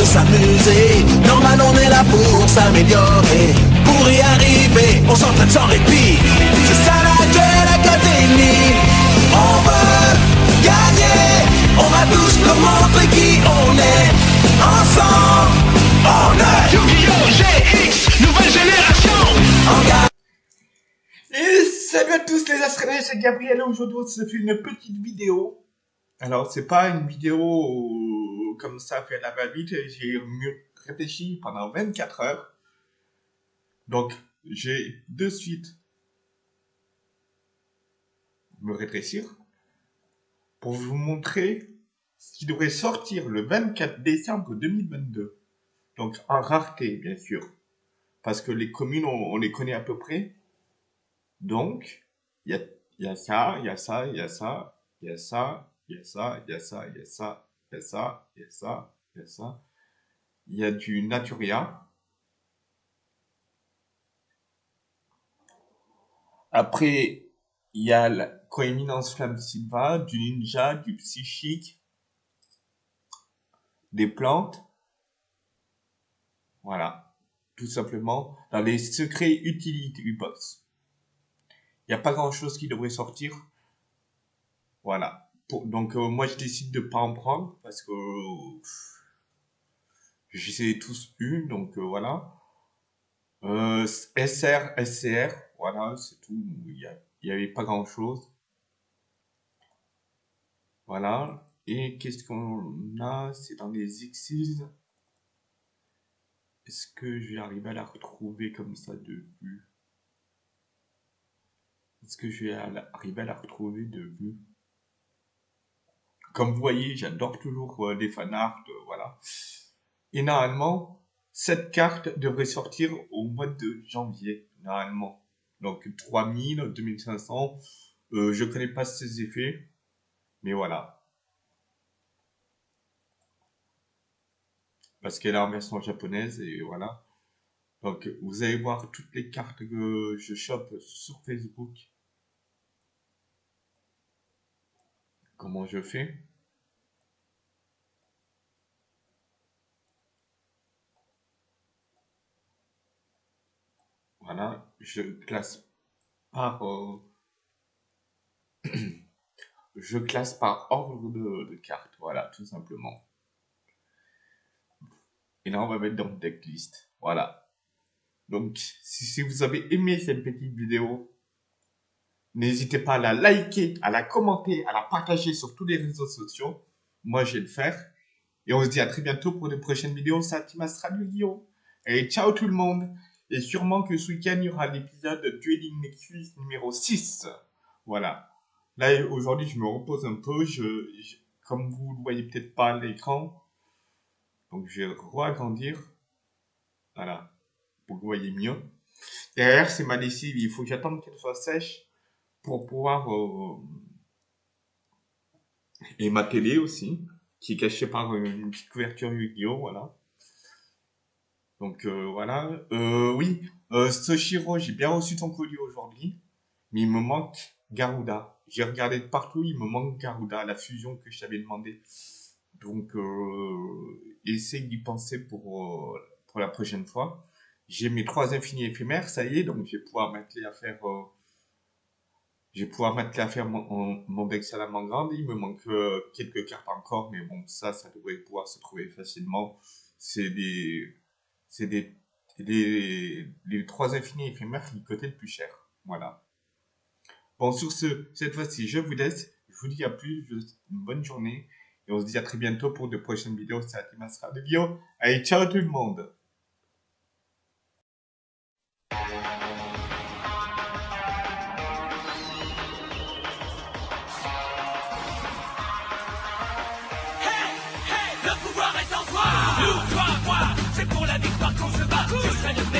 de s'amuser. Normal, on est là pour s'améliorer. Pour y arriver, on s'entraîne sans répit. C'est ça la Duel Académie. On veut gagner. On va tous nous montrer qui on est. Ensemble, on est Yu-Gi-Oh! GX, nouvelle génération. Et salut à tous les astronauts, c'est Gabriel. Aujourd'hui, on se fait une petite vidéo. Alors, c'est pas une vidéo comme ça fait la va-vite. J'ai réfléchi pendant 24 heures. Donc, j'ai de suite me rétrécir pour vous montrer ce qui devrait sortir le 24 décembre 2022. Donc, en rareté, bien sûr. Parce que les communes, on, les connaît à peu près. Donc, il y a ça, il y a ça, il y a ça, il y a ça, il y a ça, il y a ça, il y a ça, il y a ça, il y a ça, il y a ça. Il y a du Naturia. Après, il y a la Coéminence Flamme Silva, du Ninja, du Psychique, des plantes. Voilà, tout simplement, dans les secrets utilités du boss. Il n'y a pas grand chose qui devrait sortir. Voilà. Donc, euh, moi, je décide de pas en prendre parce que euh, ai tous eu. Donc, euh, voilà. Euh, SR, SCR, voilà, c'est tout. Il y, a- il y avait pas grand chose. Voilà. Et qu'est-ce qu'on a? C'est dans les Xyz. Est-ce que je vais arriver à la retrouver comme ça de vue? Est-ce que je vais arriver à la retrouver de vue? Comme vous voyez, j'adore toujours euh, les fanarts, euh, voilà. Et normalement, cette carte devrait sortir au mois de janvier, normalement. Donc 3000, 2500, euh, je connais pas ces effets, mais voilà. Parce qu'elle est en version japonaise, et voilà. Donc vous allez voir toutes les cartes que je chope sur Facebook. Comment je fais? Voilà, je classe par euh, je classe par ordre de, de cartes, voilà, tout simplement. Et là, on va mettre dans decklist. Voilà. Donc, si vous avez aimé cette petite vidéo, n'hésitez pas à la liker, à la commenter, à la partager sur tous les réseaux sociaux. Moi, je vais le faire. Et on se dit à très bientôt pour de prochaines vidéos. C'est Astral Yu-Gi-Oh! Et ciao tout le monde! Et sûrement que ce week-end, il y aura l'épisode de Dueling Nexus numéro 6. Voilà. Là, aujourd'hui, je me repose un peu. Je, comme vous ne voyez peut-être pas l'écran, donc je vais re-agrandir. Voilà. Pour que vous voyez mieux. Derrière, c'est ma lessive. Il faut que j'attende qu'elle soit sèche pour pouvoir... Et ma télé aussi, qui est cachée par une petite couverture Yu-Gi-Oh! Voilà. Donc euh, voilà. Euh, oui, euh, Soshiro, j'ai bien reçu ton colis aujourd'hui, mais il me manque Garuda. J'ai regardé de partout, il me manque Garuda, la fusion que je t'avais demandé. Donc, euh, essaye d'y penser pour, pour la prochaine fois. J'ai mes trois infinis éphémères, ça y est, donc je vais pouvoir m'atteler à faire, euh, je vais pouvoir m'atteler à faire mon, mon, deck Salamandre. Il me manque euh, quelques cartes encore, mais bon, ça, ça devrait pouvoir se trouver facilement. C'est des, c'est des, les, les trois infinis éphémères qui cotaient le plus cher. Voilà. Bon, sur ce, cette fois-ci, je vous laisse. Je vous dis à plus. Une bonne journée. Et on se dit à très bientôt pour de prochaines vidéos. C'est Atimasra de Bio. Allez, ciao tout le monde. Let you.